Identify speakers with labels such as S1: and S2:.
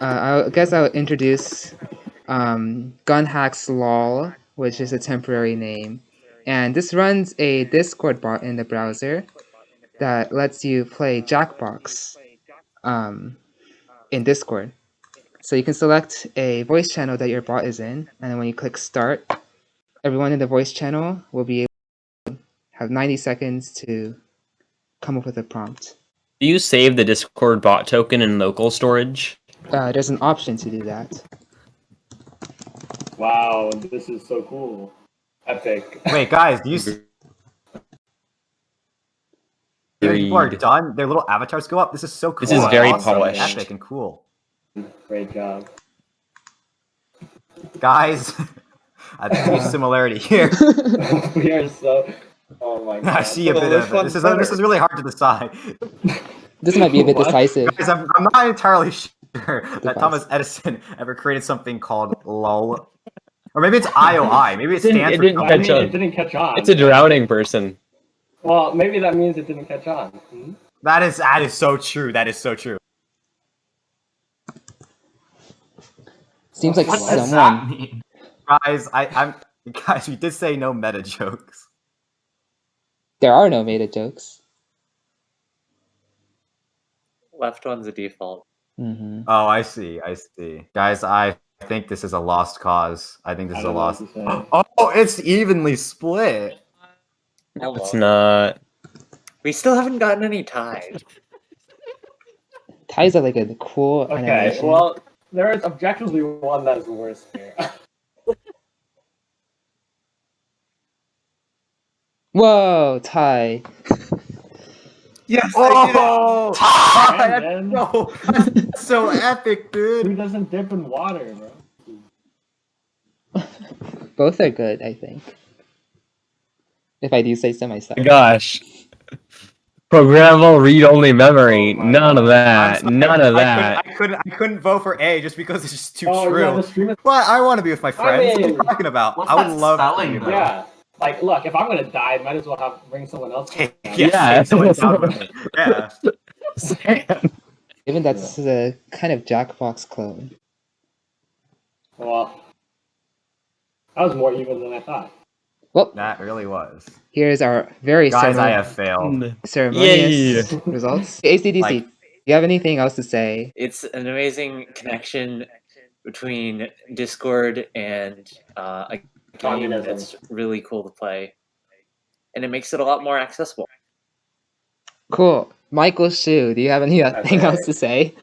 S1: Uh, I guess I'll introduce um, Gunhacks LOL, which is a temporary name. And this runs a Discord bot in the browser that lets you play Jackbox um, in Discord. So you can select a voice channel that your bot is in, and then when you click start, everyone in the voice channel will be able to have 90 seconds to come up with a prompt.
S2: Do you save the Discord bot token in local storage?
S1: Uh, there's an option to do that.
S3: Wow, this is so cool. Epic.
S4: Wait, guys, do you see people are done? Their little avatars go up. This is so cool.
S2: This is very
S4: awesome,
S2: polished.
S4: epic, and cool.
S3: Great job.
S4: Guys, I think there's similarity here.
S3: we are so. Oh my god.
S4: I see a
S3: So
S4: bit
S3: which
S4: of it. This is
S3: better?
S4: this is really hard to decide.
S1: This might be a bit
S3: What?
S1: decisive.
S4: Guys, I'm, I'm not entirely sure that Thomas Edison ever created something called LOL. Or maybe it's IOI. Maybe it
S2: Didn't-
S4: stands
S2: it
S4: for
S2: didn't
S3: I
S2: catch
S3: mean,
S2: on.
S3: it didn't catch on.
S2: It's a drowning person.
S3: Well, maybe that means it didn't catch on. Hmm?
S4: That is that is so true. That is so true.
S1: Seems like
S3: What
S4: What
S1: someone.
S4: Guys, I, I'm guys, we did say no meta jokes.
S1: There are no meta jokes.
S5: Left one's a default.
S1: Hmm
S4: Oh, I see, I see. Guys, I think this is a lost cause. I think this
S3: I
S4: is a
S3: don't
S4: lost.
S3: what to say.
S4: Oh, it's evenly split.
S2: No, it's not.
S5: We still haven't gotten any ties.
S1: Ties are like a cool
S3: Okay,
S1: animation.
S3: well, there is objectively one that is worse here.
S1: Whoa, tie.
S4: Yes.
S3: Oh,
S4: Ty,
S3: man.
S4: that's so, that's so epic,
S3: Who
S4: dude.
S3: doesn't dip in water, bro?
S1: Both are good, I think. If I do say so myself.
S2: Oh gosh. Programmable read-only memory.
S3: Oh my
S2: None of that.
S4: I'm sorry,
S2: None of
S4: I
S2: that.
S4: couldn't, I couldn't. I couldn't vote for A just because it's just too
S3: oh,
S4: true.
S3: yeah, the is.
S4: But I want to be with my friends. what are you talking about? I would love
S6: spelling,
S4: to. be
S6: though?
S4: there.
S3: Yeah. Like, look, if I'm gonna die, I might as well have bring someone else.
S4: Yeah,
S2: Yeah.
S4: someone down with me. yeah.
S1: Even that's a kind of Jackbox clone.
S3: Well, that was more even than I thought.
S1: Well,
S4: That really was.
S1: here's our very
S4: Guys, I have failed.
S1: ceremonious results. ACDC,
S4: Like-
S1: do you have anything else to say?
S5: It's an amazing connection between Discord and uh, a game
S3: Communism.
S5: that's really cool to play, and it makes it a lot more accessible.
S1: Cool. Michael Shu, do you have anything
S3: Okay.
S1: else to say?